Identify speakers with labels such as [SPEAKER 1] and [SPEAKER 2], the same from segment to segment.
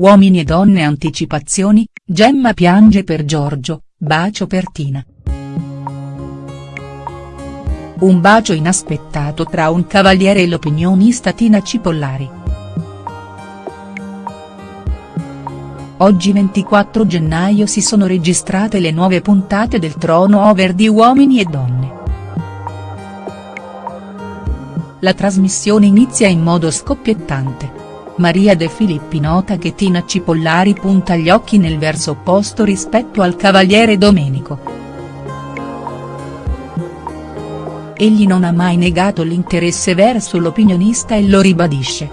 [SPEAKER 1] Uomini e donne anticipazioni, Gemma piange per Giorgio, bacio per Tina. Un bacio inaspettato tra un cavaliere e l'opinionista Tina Cipollari. Oggi 24 gennaio si sono registrate le nuove puntate del Trono Over di Uomini e Donne. La trasmissione inizia in modo scoppiettante. Maria De Filippi nota che Tina Cipollari punta gli occhi nel verso opposto rispetto al cavaliere Domenico. Egli non ha mai negato l'interesse verso l'opinionista e lo ribadisce.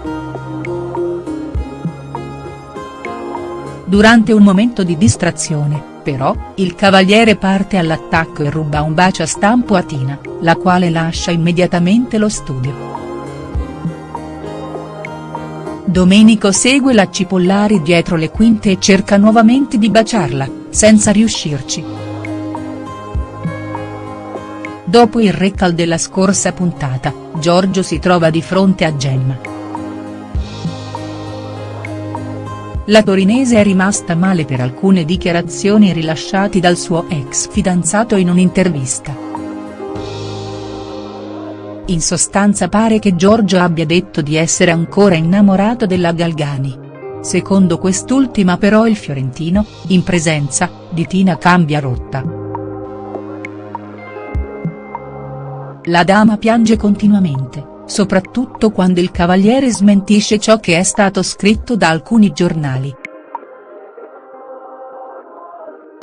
[SPEAKER 1] Durante un momento di distrazione, però, il cavaliere parte all'attacco e ruba un bacio a stampo a Tina, la quale lascia immediatamente lo studio. Domenico segue la Cipollari dietro le quinte e cerca nuovamente di baciarla, senza riuscirci. Dopo il recal della scorsa puntata, Giorgio si trova di fronte a Gemma. La torinese è rimasta male per alcune dichiarazioni rilasciate dal suo ex fidanzato in un'intervista. In sostanza pare che Giorgio abbia detto di essere ancora innamorato della Galgani. Secondo quest'ultima però il fiorentino, in presenza, di Tina cambia rotta. La dama piange continuamente soprattutto quando il cavaliere smentisce ciò che è stato scritto da alcuni giornali.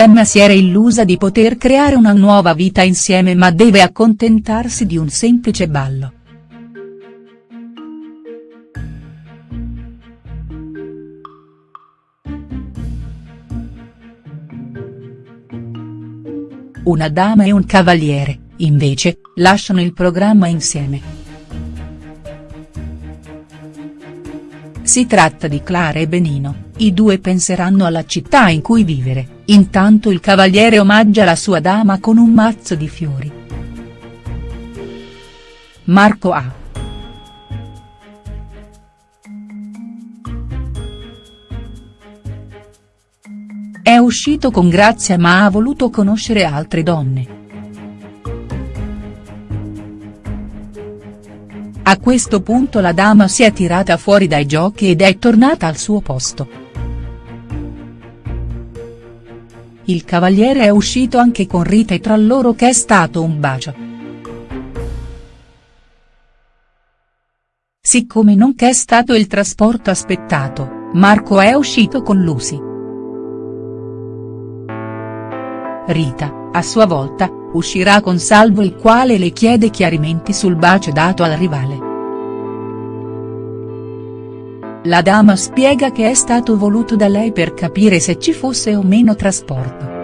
[SPEAKER 1] Emma si era illusa di poter creare una nuova vita insieme ma deve accontentarsi di un semplice ballo. Una dama e un cavaliere, invece, lasciano il programma insieme. Si tratta di Clara e Benino, i due penseranno alla città in cui vivere, intanto il cavaliere omaggia la sua dama con un mazzo di fiori. Marco A. È uscito con Grazia ma ha voluto conoscere altre donne. A questo punto la dama si è tirata fuori dai giochi ed è tornata al suo posto. Il cavaliere è uscito anche con Rita e tra loro che è stato un bacio. Siccome non che è stato il trasporto aspettato, Marco è uscito con Lucy. Rita, a sua volta, uscirà con Salvo il quale le chiede chiarimenti sul bacio dato al rivale. La dama spiega che è stato voluto da lei per capire se ci fosse o meno trasporto.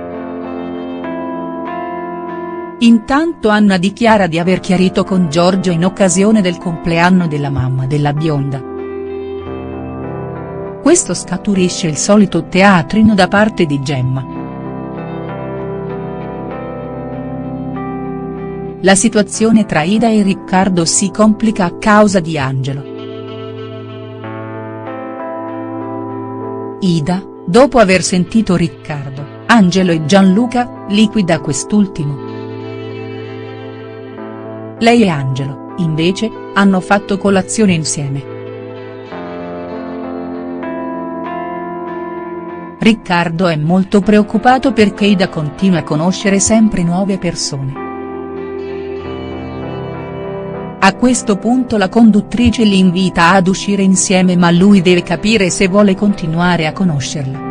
[SPEAKER 1] Intanto Anna dichiara di aver chiarito con Giorgio in occasione del compleanno della mamma della bionda. Questo scaturisce il solito teatrino da parte di Gemma. La situazione tra Ida e Riccardo si complica a causa di Angelo. Ida, dopo aver sentito Riccardo, Angelo e Gianluca, liquida quest'ultimo. Lei e Angelo, invece, hanno fatto colazione insieme. Riccardo è molto preoccupato perché Ida continua a conoscere sempre nuove persone. A questo punto la conduttrice li invita ad uscire insieme ma lui deve capire se vuole continuare a conoscerla.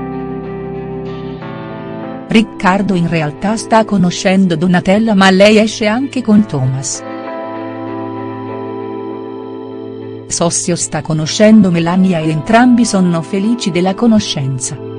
[SPEAKER 1] Riccardo in realtà sta conoscendo Donatella ma lei esce anche con Thomas. Sossio sta conoscendo Melania e entrambi sono felici della conoscenza.